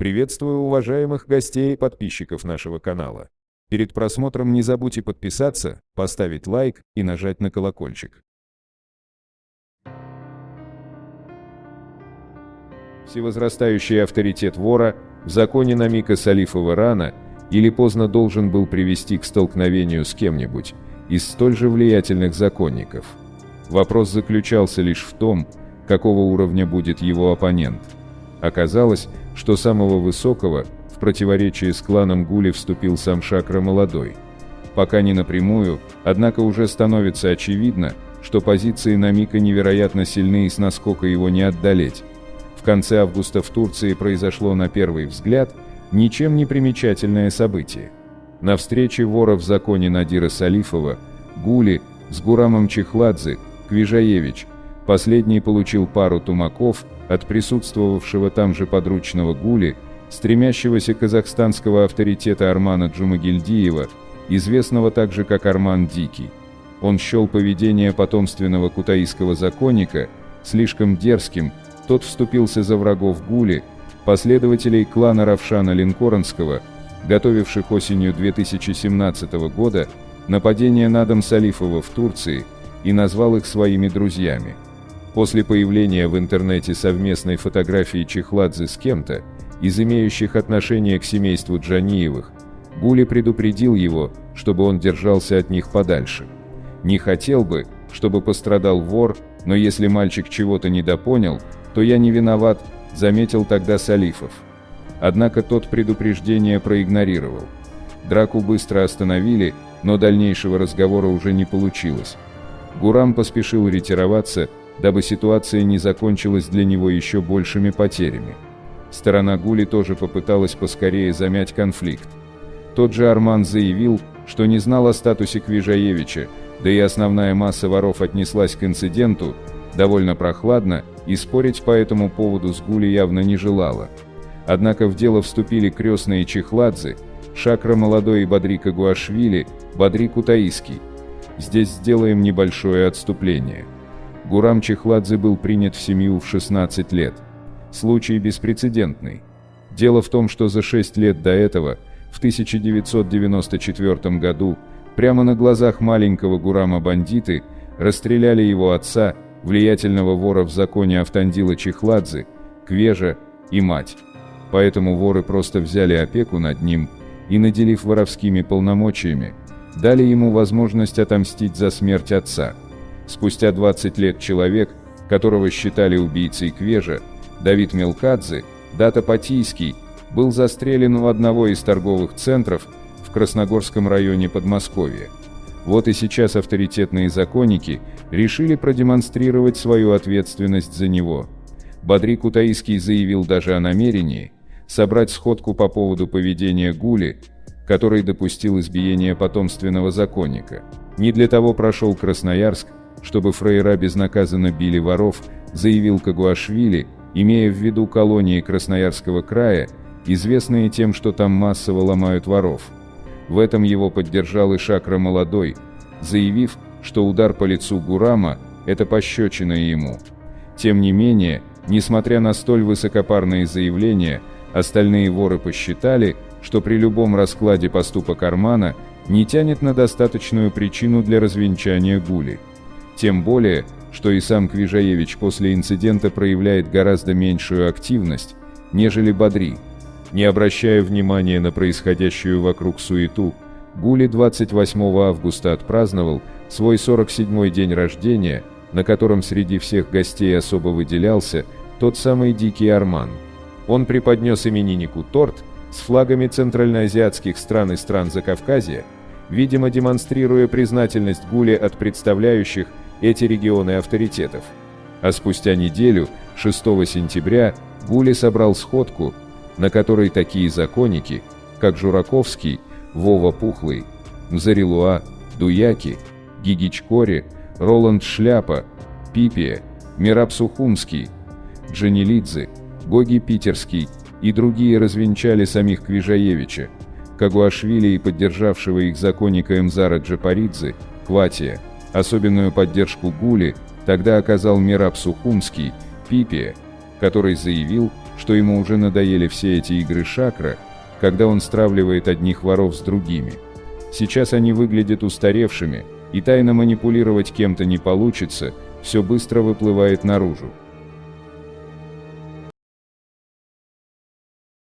Приветствую уважаемых гостей и подписчиков нашего канала. Перед просмотром не забудьте подписаться, поставить лайк и нажать на колокольчик. Всевозрастающий авторитет вора в законе Намика Салифова рано или поздно должен был привести к столкновению с кем-нибудь из столь же влиятельных законников. Вопрос заключался лишь в том, какого уровня будет его оппонент. Оказалось, что самого высокого, в противоречии с кланом Гули вступил сам Шакра Молодой. Пока не напрямую, однако уже становится очевидно, что позиции Намика невероятно сильны и с наскока его не отдалеть. В конце августа в Турции произошло на первый взгляд ничем не примечательное событие. На встрече вора в законе Надира Салифова, Гули с Гурамом Чехладзе, Квижаевич, последний получил пару тумаков от присутствовавшего там же подручного Гули, стремящегося казахстанского авторитета Армана Джумагильдиева, известного также как Арман Дикий. Он счел поведение потомственного кутаиского законника слишком дерзким, тот вступился за врагов Гули, последователей клана Равшана Линкоронского, готовивших осенью 2017 года нападение на дом Салифова в Турции, и назвал их своими друзьями. После появления в интернете совместной фотографии Чехладзе с кем-то, из имеющих отношение к семейству Джаниевых, Гули предупредил его, чтобы он держался от них подальше. Не хотел бы, чтобы пострадал вор, но если мальчик чего-то недопонял, то я не виноват, заметил тогда Салифов. Однако тот предупреждение проигнорировал. Драку быстро остановили, но дальнейшего разговора уже не получилось. Гурам поспешил ретироваться, дабы ситуация не закончилась для него еще большими потерями. Сторона Гули тоже попыталась поскорее замять конфликт. Тот же Арман заявил, что не знал о статусе Квижаевича, да и основная масса воров отнеслась к инциденту довольно прохладно и спорить по этому поводу с Гули явно не желала. Однако в дело вступили крестные Чехладзе, Шакра Молодой и Бадрика Гуашвили, Бадри Кутаиский. Здесь сделаем небольшое отступление. Гурам Чехладзе был принят в семью в 16 лет. Случай беспрецедентный. Дело в том, что за 6 лет до этого, в 1994 году, прямо на глазах маленького Гурама бандиты расстреляли его отца влиятельного вора в законе Автандила Чехладзе, Квежа и мать. Поэтому воры просто взяли опеку над ним и, наделив воровскими полномочиями, дали ему возможность отомстить за смерть отца. Спустя 20 лет человек, которого считали убийцей Квежа, Давид Мелкадзе, Дата Патийский, был застрелен у одного из торговых центров в Красногорском районе Подмосковья. Вот и сейчас авторитетные законники решили продемонстрировать свою ответственность за него. Бадри Кутаиский заявил даже о намерении собрать сходку по поводу поведения Гули, который допустил избиение потомственного законника. Не для того прошел Красноярск, чтобы фрейра безнаказанно били воров, заявил Кагуашвили, имея в виду колонии Красноярского края, известные тем, что там массово ломают воров. В этом его поддержал и Шакра Молодой, заявив, что удар по лицу Гурама – это пощечина ему. Тем не менее, несмотря на столь высокопарные заявления, остальные воры посчитали, что при любом раскладе поступок Армана не тянет на достаточную причину для развенчания Гули. Тем более, что и сам Квижаевич после инцидента проявляет гораздо меньшую активность, нежели Бадри – не обращая внимания на происходящую вокруг суету, Гули 28 августа отпраздновал свой 47-й день рождения, на котором среди всех гостей особо выделялся тот самый Дикий Арман. Он преподнес имениннику торт с флагами центральноазиатских стран и стран Закавказья, видимо демонстрируя признательность Гуле от представляющих эти регионы авторитетов. А спустя неделю, 6 сентября, Гули собрал сходку, на которой такие законники, как Жураковский, Вова Пухлый, Мзарилуа, Дуяки, Гигичкори, Роланд Шляпа, Пипия, Мираб Сухумский, Джанилидзе, Гоги Питерский и другие развенчали самих Квижаевича, Кагуашвили и поддержавшего их законника Эмзара Джапаридзе, Кватия. Особенную поддержку Гули тогда оказал Мираб Сухумский, Пипия, который заявил, что ему уже надоели все эти игры шакра, когда он стравливает одних воров с другими. Сейчас они выглядят устаревшими, и тайно манипулировать кем-то не получится, все быстро выплывает наружу.